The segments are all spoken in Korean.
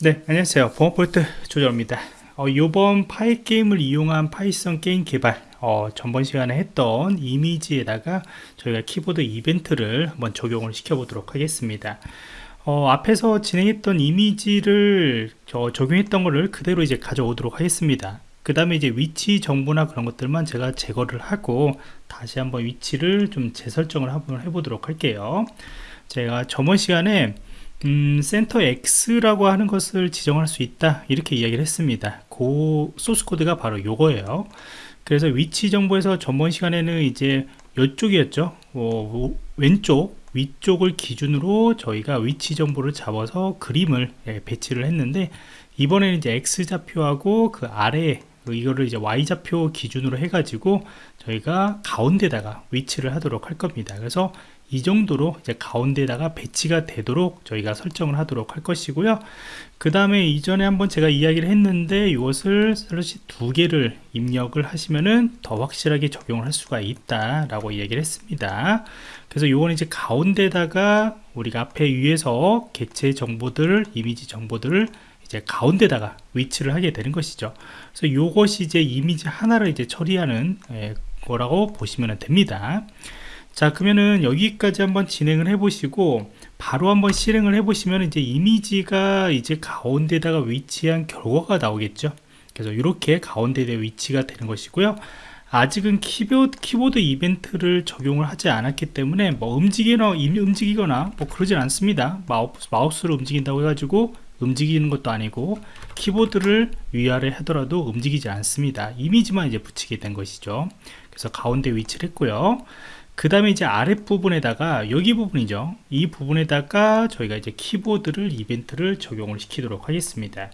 네 안녕하세요. 보안프로젝트 조정원입니다. 어, 이번 Pygame을 이용한 Python 게임 개발 어, 전번 시간에 했던 이미지에다가 저희가 키보드 이벤트를 한번 적용을 시켜 보도록 하겠습니다. 어, 앞에서 진행했던 이미지를 적용했던 것을 그대로 이제 가져오도록 하겠습니다. 그 다음에 이제 위치 정보나 그런 것들만 제가 제거를 하고 다시 한번 위치를 좀 재설정을 한번 해보도록 할게요. 제가 저번 시간에 음, center X라고 하는 것을 지정할 수 있다. 이렇게 이야기를 했습니다. 그 소스 코드가 바로 요거예요. 그래서 위치 정보에서 전번 시간에는 이제 이쪽이었죠. 어, 왼쪽 위쪽을 기준으로 저희가 위치 정보를 잡아서 그림을 예, 배치를 했는데 이번에는 이제 X좌표하고 그 아래 이거를 이제 Y좌표 기준으로 해가지고 저희가 가운데다가 위치를 하도록 할 겁니다. 그래서 이 정도로 이제 가운데다가 배치가 되도록 저희가 설정을 하도록 할 것이고요. 그 다음에 이전에 한번 제가 이야기를 했는데 이것을 슬러시 두 개를 입력을 하시면은 더 확실하게 적용을 할 수가 있다 라고 이야기를 했습니다. 그래서 이거는 이제 가운데다가 우리가 앞에 위에서 객체 정보들 이미지 정보들을 이제 가운데다가 위치를 하게 되는 것이죠. 그래서 이것이 이제 이미지 하나를 이제 처리하는 예, 거라고 보시면 됩니다 자 그러면은 여기까지 한번 진행을 해 보시고 바로 한번 실행을 해 보시면 이제 이미지가 이제 가운데다가 위치한 결과가 나오겠죠? 그래서 이렇게 가운데에 위치가 되는 것이고요. 아직은 키보드, 키보드 이벤트를 적용을 하지 않았기 때문에 뭐 움직이거나, 움직이거나 뭐 그러진 않습니다. 마우스, 마우스로 움직인다고 해가지고 움직이는 것도 아니고 키보드를 위아래 하더라도 움직이지 않습니다. 이미지만 이제 붙이게 된 것이죠. 그래서 가운데 위치를 했고요 그 다음에 이제 아랫부분에다가 여기 부분이죠. 이 부분에다가 저희가 이제 키보드를 이벤트를 적용을 시키도록 하겠습니다.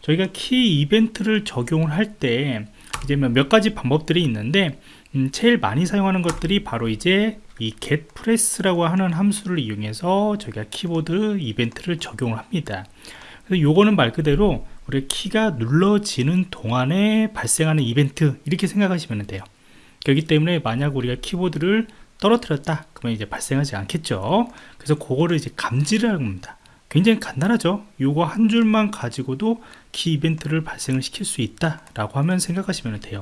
저희가 키 이벤트를 적용을 할 때 이제 뭐몇 가지 방법들이 있는데 음, 제일 많이 사용하는 것들이 바로 이제 이 getPress라고 하는 함수를 이용해서 저희가 키보드 이벤트를 적용을 합니다. 그래서 요거는 말 그대로 우리 키가 눌러지는 동안에 발생하는 이벤트 이렇게 생각하시면 돼요 그렇기 때문에 만약 우리가 키보드를 떨어뜨렸다 그러면 이제 발생하지 않겠죠. 그래서 그거를 이제 감지를 합니다. 굉장히 간단하죠. 요거 한 줄만 가지고도 키 이벤트를 발생을 시킬 수 있다 라고 하면 생각하시면 돼요.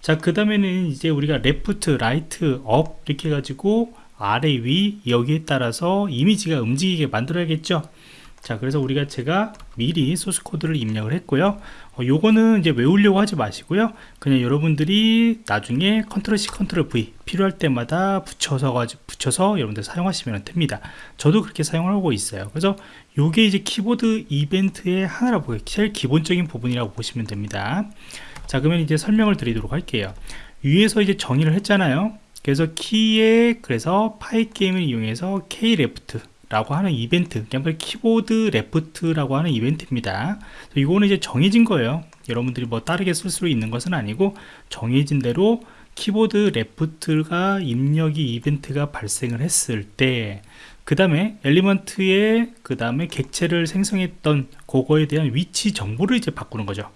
자 그 다음에는 이제 우리가 left right up 이렇게 해가지고 아래 위 여기에 따라서 이미지가 움직이게 만들어야겠죠 자 그래서 우리가 제가 미리 소스 코드를 입력을 했고요. 어, 요거는 이제 외우려고 하지 마시고요. 그냥 여러분들이 나중에 컨트롤 C 컨트롤 V 필요할 때마다 붙여서 가지고 붙여서 여러분들 사용하시면 됩니다. 저도 그렇게 사용하고 있어요. 그래서 요게 이제 키보드 이벤트의 하나라고 제일 기본적인 부분이라고 보시면 됩니다. 자 그러면 이제 설명을 드리도록 할게요. 위에서 이제 정의를 했잖아요. 그래서 키에 그래서 Pygame을 이용해서 K left 라고 하는 이벤트 그냥 키보드 left라고 하는 이벤트입니다. 이거는 이제 정해진 거예요. 여러분들이 뭐 다르게 쓸 수 있는 것은 아니고 정해진 대로 키보드 레프트가 입력이 이벤트가 발생을 했을 때그 다음에 엘리먼트에 그 다음에 객체를 생성했던 그거에 대한 위치 정보를 이제 바꾸는 거죠.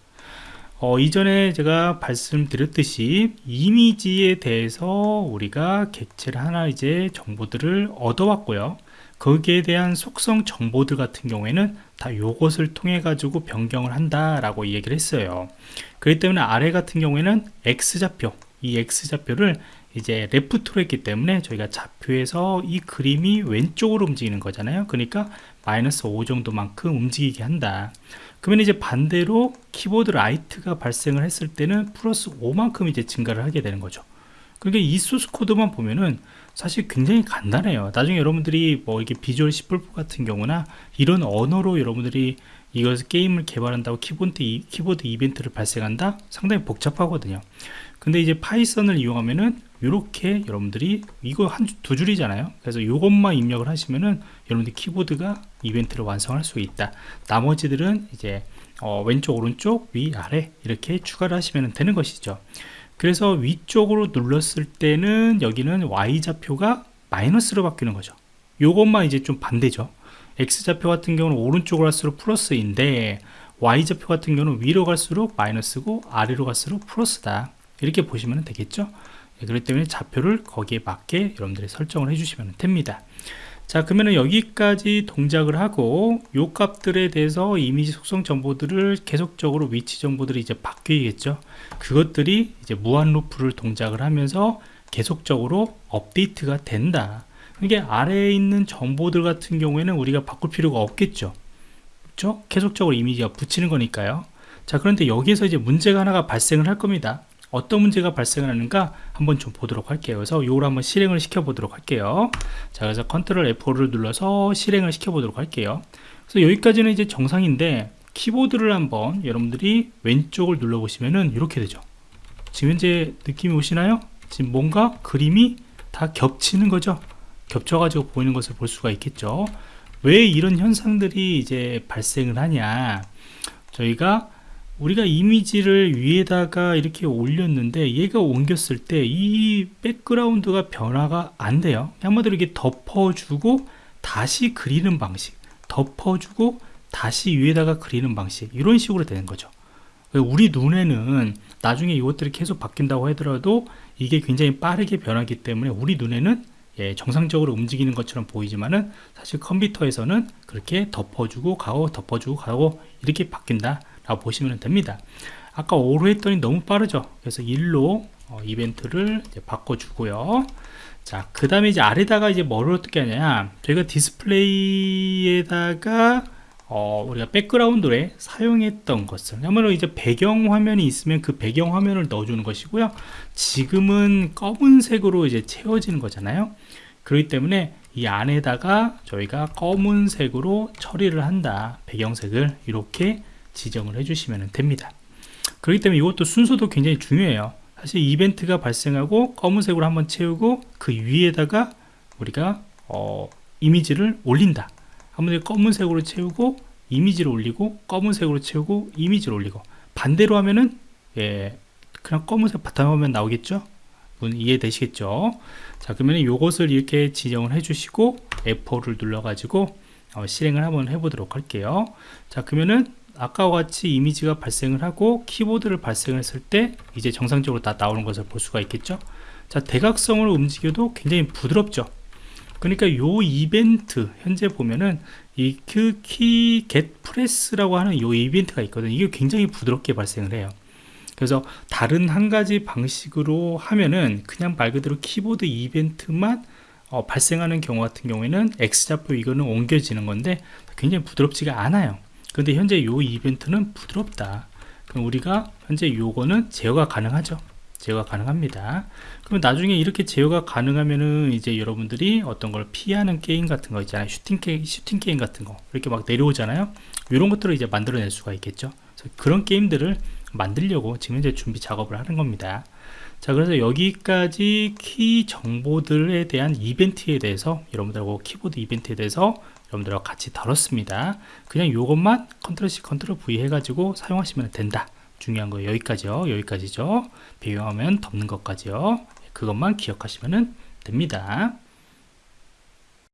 어, 이전에 제가 말씀드렸듯이 이미지에 대해서 우리가 객체를 하나 이제 정보들을 얻어왔고요 거기에 대한 속성 정보들 같은 경우에는 다 요것을 통해 가지고 변경을 한다 라고 이야기를 했어요. 그렇기 때문에 아래 같은 경우에는 X좌표 이 X좌표를 이제 left로 했기 때문에 저희가 좌표에서 이 그림이 왼쪽으로 움직이는 거잖아요. 그러니까 마이너스 5 정도만큼 움직이게 한다. 그러면 이제 반대로 키보드 right가 발생을 했을 때는 플러스 5만큼 이제 증가를 하게 되는 거죠. 그러니까 이 소스 코드만 보면은 사실 굉장히 간단해요. 나중에 여러분들이 뭐 이게 Visual C++ 같은 경우나 이런 언어로 여러분들이 이것을 게임을 개발한다고 키보드, 키보드 이벤트를 발생한다? 상당히 복잡하거든요. 근데 이제 Python을 이용하면은 이렇게 여러분들이 이거 한 두 줄이잖아요. 그래서 이것만 입력을 하시면은 여러분들 키보드가 이벤트를 완성할 수 있다. 나머지들은 이제 어, 왼쪽 오른쪽 위 아래 이렇게 추가를 하시면 되는 것이죠 그래서 위쪽으로 눌렀을 때는 여기는 Y좌표가 마이너스로 바뀌는 거죠. 요것만 이제 좀 반대죠. X좌표 같은 경우는 오른쪽으로 갈수록 플러스인데 Y좌표 같은 경우는 위로 갈수록 마이너스고 아래로 갈수록 플러스다. 이렇게 보시면 되겠죠? 네, 그렇기 때문에 좌표를 거기에 맞게 여러분들이 설정을 해주시면 됩니다 자 그러면 여기까지 동작을 하고 요 값들에 대해서 이미지 속성 정보들을 계속적으로 위치 정보들이 이제 바뀌겠죠? 그것들이 이제 무한 루프를 동작을 하면서 계속적으로 업데이트가 된다. 이게 아래에 있는 정보들 같은 경우에는 우리가 바꿀 필요가 없겠죠? 그렇죠 계속적으로 이미지가 붙이는 거니까요. 자 그런데 여기에서 이제 문제가 하나가 발생을 할 겁니다 어떤 문제가 발생을 하는가 한번 좀 보도록 할게요. 그래서 이걸 한번 실행을 시켜 보도록 할게요. 자 그래서 컨트롤 F4를 눌러서 실행을 시켜 보도록 할게요. 그래서 여기까지는 이제 정상인데 키보드를 한번 여러분들이 왼쪽을 눌러 보시면은 이렇게 되죠. 지금 현재 느낌이 오시나요? 지금 뭔가 그림이 다 겹치는 거죠? 겹쳐 가지고 보이는 것을 볼 수가 있겠죠? 왜 이런 현상들이 이제 발생을 하냐? 저희가 우리가 이미지를 위에다가 이렇게 올렸는데 얘가 옮겼을 때 이 백그라운드가 변화가 안 돼요. 한마디로 이렇게 덮어주고 다시 그리는 방식 덮어주고 다시 위에다가 그리는 방식 이런 식으로 되는 거죠. 우리 눈에는 나중에 이것들이 계속 바뀐다고 하더라도 이게 굉장히 빠르게 변하기 때문에 우리 눈에는 예, 정상적으로 움직이는 것처럼 보이지만은 사실 컴퓨터에서는 그렇게 덮어주고 가고 덮어주고 가고 이렇게 바뀐다 라고 보시면 됩니다. 아까 5로 했더니 너무 빠르죠? 그래서 1로 어, 이벤트를 바꿔주고요. 자 그 다음에 이제 아래다가 이제 뭐를 어떻게 하냐? 저희가 디스플레이에다가 어, 우리가 백그라운드에 사용했던 것을 아무래도 이제 배경 화면이 있으면 그 배경 화면을 넣어주는 것이고요. 지금은 검은색으로 이제 채워지는 거잖아요. 그렇기 때문에 이 안에다가 저희가 검은색으로 처리를 한다. 배경색을 이렇게 지정을 해주시면 됩니다. 그렇기 때문에 이것도 순서도 굉장히 중요해요. 사실 이벤트가 발생하고 검은색으로 한번 채우고 그 위에다가 우리가 어, 이미지를 올린다. 한번 검은색으로 채우고 이미지를 올리고 검은색으로 채우고 이미지를 올리고. 반대로 하면은 예, 그냥 검은색 바탕화면 나오겠죠? 이해되시겠죠? 자 그러면 이것을 이렇게 지정을 해주시고 F4를 눌러 가지고 어, 실행을 한번 해보도록 할게요. 자 그러면은 아까와 같이 이미지가 발생을 하고 키보드를 발생했을 때 이제 정상적으로 다 나오는 것을 볼 수가 있겠죠? 자 대각성으로 움직여도 굉장히 부드럽죠? 그러니까 요 이벤트 현재 보면은 이키 get press라고 하는 요 이벤트가 있거든요. 이게 굉장히 부드럽게 발생을 해요. 그래서 다른 한 가지 방식으로 하면은 그냥 말 그대로 키보드 이벤트만 어, 발생하는 경우 같은 경우에는 X좌표 이거는 옮겨지는 건데 굉장히 부드럽지가 않아요 근데 현재 요 이벤트는 부드럽다. 그럼 우리가 현재 요거는 제어가 가능하죠. 제어가 가능합니다. 그럼 나중에 이렇게 제어가 가능하면은 이제 여러분들이 어떤 걸 피하는 게임 같은 거 있잖아요. 슈팅 게임, 슈팅 게임 같은 거. 이렇게 막 내려오잖아요. 이런 것들을 이제 만들어낼 수가 있겠죠. 그런 게임들을 만들려고 지금 이제 준비 작업을 하는 겁니다 자 그래서 여기까지 키 정보들에 대한 이벤트에 대해서 여러분들하고 키보드 이벤트에 대해서 여러분들하고 같이 다뤘습니다. 그냥 이것만 컨트롤 C 컨트롤 V 해가지고 사용하시면 된다. 중요한 거 여기까지요. 여기까지죠. 배경화면 덮는 것까지요. 그것만 기억하시면 됩니다